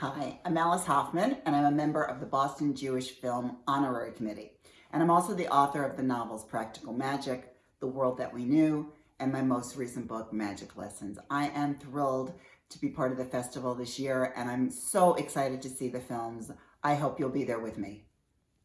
Hi, I'm Alice Hoffman, and I'm a member of the Boston Jewish Film Honorary Committee. And I'm also the author of the novels Practical Magic, The World That We Knew, and my most recent book, Magic Lessons. I am thrilled to be part of the festival this year, and I'm so excited to see the films. I hope you'll be there with me.